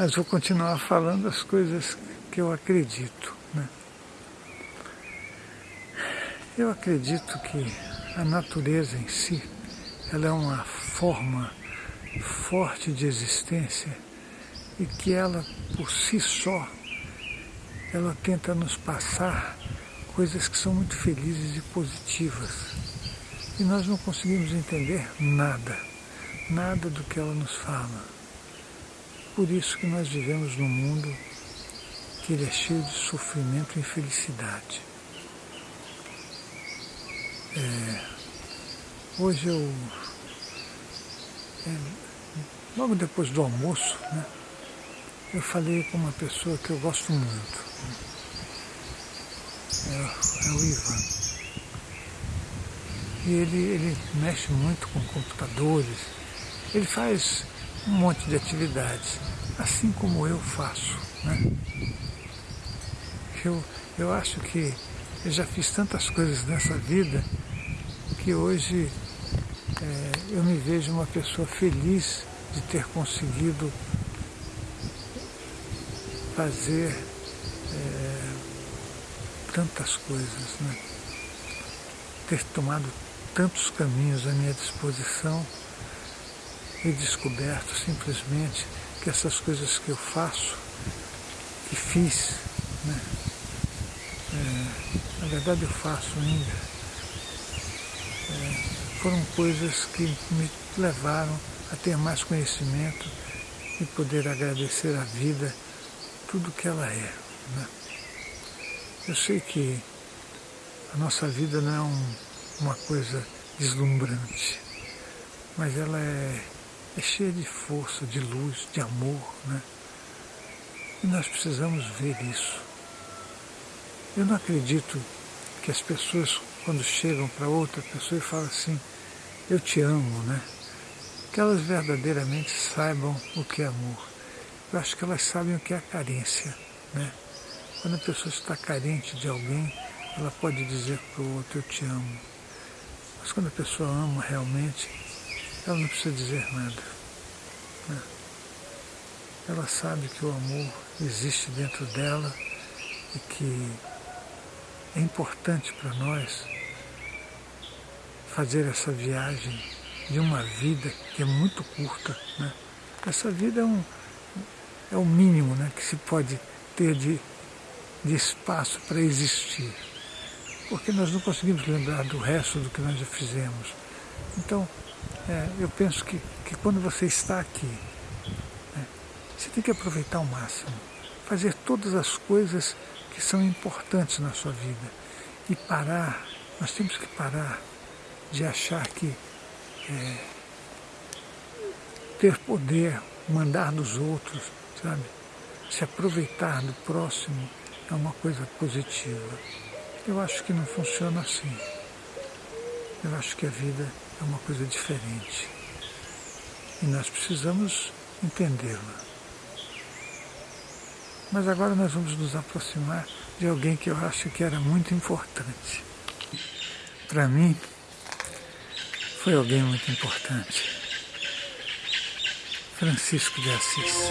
mas vou continuar falando as coisas que eu acredito. Né? Eu acredito que a natureza em si, ela é uma forma forte de existência e que ela, por si só, ela tenta nos passar coisas que são muito felizes e positivas. E nós não conseguimos entender nada, nada do que ela nos fala. Por isso que nós vivemos num mundo que ele é cheio de sofrimento e infelicidade. É, hoje eu, é, logo depois do almoço, né, eu falei com uma pessoa que eu gosto muito. É, é o Ivan. E ele, ele mexe muito com computadores, ele faz um monte de atividades, assim como eu faço. Né? Eu, eu acho que eu já fiz tantas coisas nessa vida que hoje é, eu me vejo uma pessoa feliz de ter conseguido fazer é, tantas coisas, né? ter tomado tantos caminhos à minha disposição e descoberto simplesmente que essas coisas que eu faço, que fiz, né? é, na verdade eu faço ainda, é, foram coisas que me levaram a ter mais conhecimento e poder agradecer a vida tudo que ela é. Né? Eu sei que a nossa vida não é um, uma coisa deslumbrante, mas ela é é cheia de força, de luz, de amor, né? E nós precisamos ver isso. Eu não acredito que as pessoas, quando chegam para outra pessoa e falam assim, eu te amo, né? Que elas verdadeiramente saibam o que é amor. Eu acho que elas sabem o que é carência, né? Quando a pessoa está carente de alguém, ela pode dizer para o outro, eu te amo. Mas quando a pessoa ama realmente, ela não precisa dizer nada. Né? Ela sabe que o amor existe dentro dela e que é importante para nós fazer essa viagem de uma vida que é muito curta. Né? Essa vida é, um, é o mínimo né, que se pode ter de, de espaço para existir. Porque nós não conseguimos lembrar do resto do que nós já fizemos. Então, é, eu penso que, que quando você está aqui, né, você tem que aproveitar ao máximo, fazer todas as coisas que são importantes na sua vida e parar, nós temos que parar de achar que é, ter poder, mandar nos outros, sabe? Se aproveitar do próximo é uma coisa positiva. Eu acho que não funciona assim. Eu acho que a vida é uma coisa diferente. E nós precisamos entendê-la. Mas agora nós vamos nos aproximar de alguém que eu acho que era muito importante. Para mim, foi alguém muito importante. Francisco de Assis.